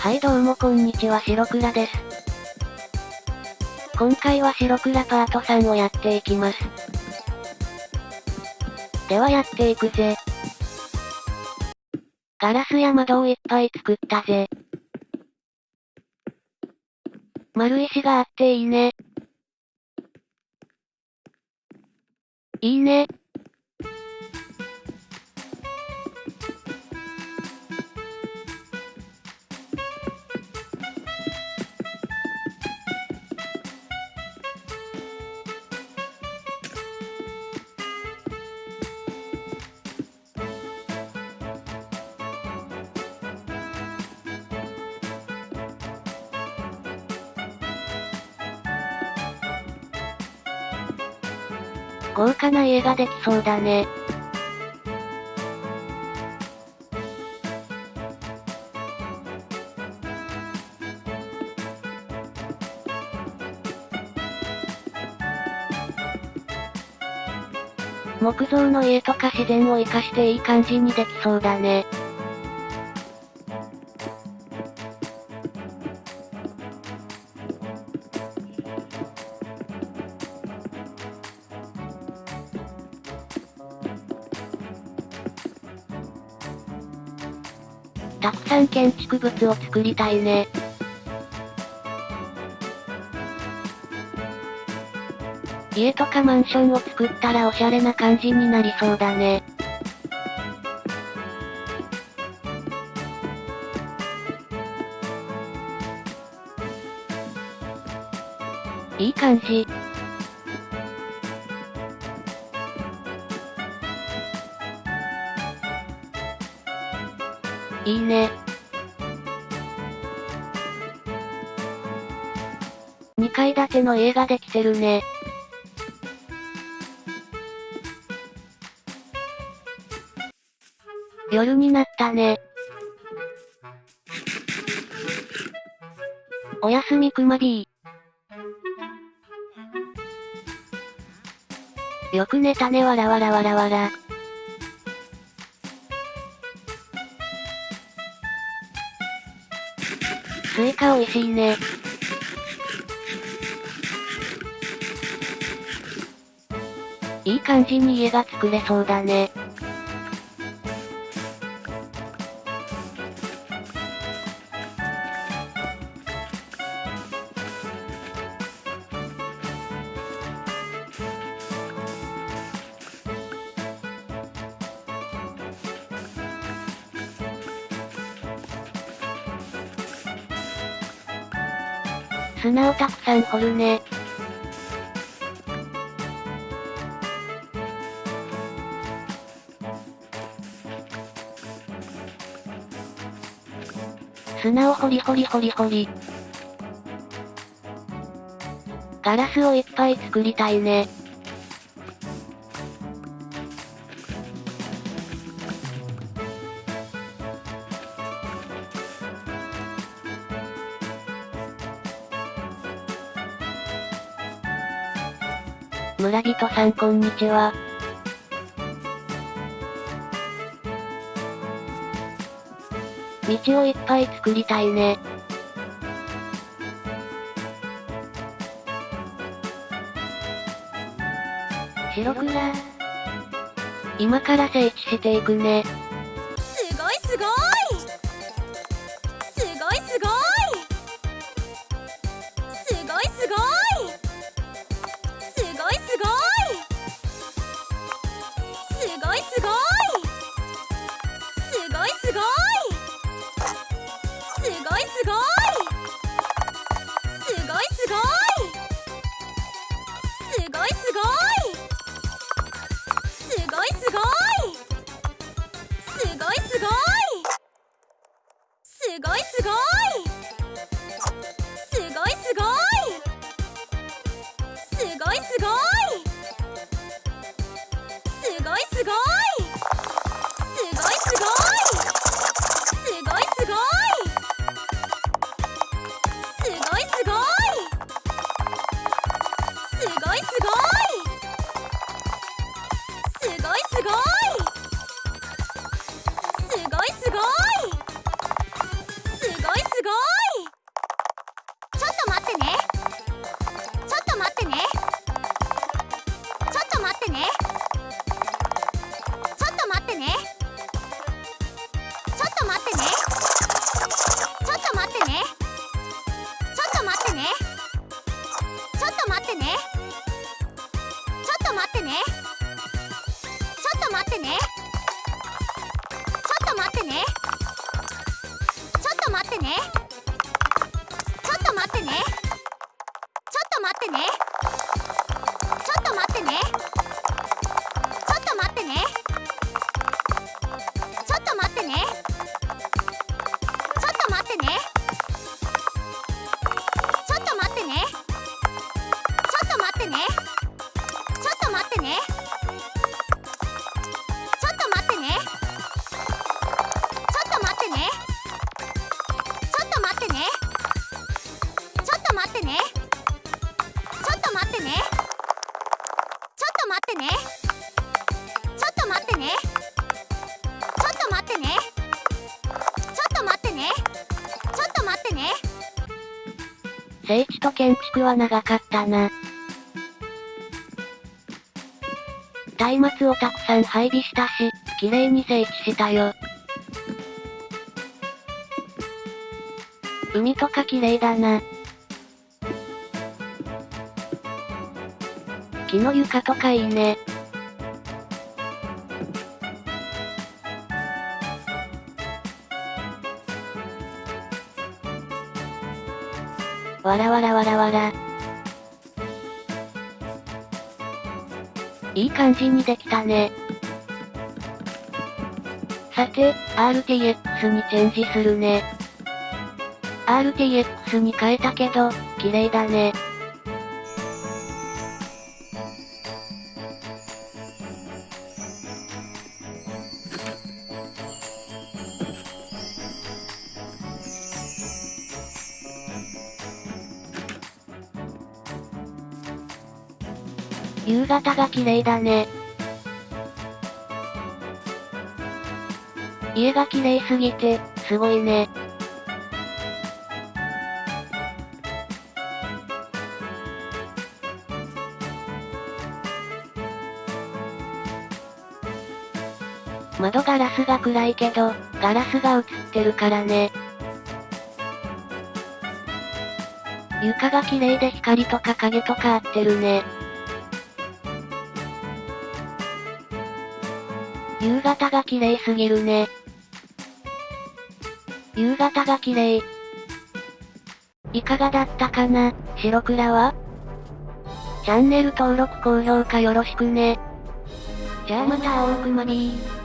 はいどうもこんにちは白倉です。今回は白倉パート3をやっていきます。ではやっていくぜ。ガラスや窓をいっぱい作ったぜ。丸石があっていいね。いいね。豪華な家ができそうだね。木造の家とか自然を活かしていい感じにできそうだね。たくさん建築物を作りたいね。家とかマンションを作ったらおしゃれな感じになりそうだね。いい感じ。いいね。2階建ての家ができてるね。夜になったね。おやすみくまビー。よく寝たねわらわらわらわら。スイカ美味しいね。いい感じに家が作れそうだね。砂をたくさん掘るね。砂を掘り掘り掘り掘り。ガラスをいっぱい作りたいね。村人さんこんにちは。道をいっぱい作りたいね。白くら。今から整地していくね。ごいすごいすごいすごいすごいすごいすごいすごいすごいすごいすごいすごいすごいすごいすごいすごい。ってね。ちょっと待ってね。ちょっと待ってね。ちょっと待ってね。ってねちょっと待ってねちょっと待ってね聖地と建築は長かったな。松明をたくさん配備したし、綺麗に整地したよ。海とか綺麗だな。木の床とかいいね。わらわらわらわら。いい感じにできたね。さて、RTX にチェンジするね。RTX に変えたけど、綺麗だね。夕方が綺麗だね。家が綺麗すぎて、すごいね。窓ガラスが暗いけど、ガラスが映ってるからね。床が綺麗で光とか影とか合ってるね。夕方が綺麗すぎるね。夕方が綺麗。いかがだったかな、白倉は？チャンネル登録高評価よろしくね。じゃあまた青くまりー。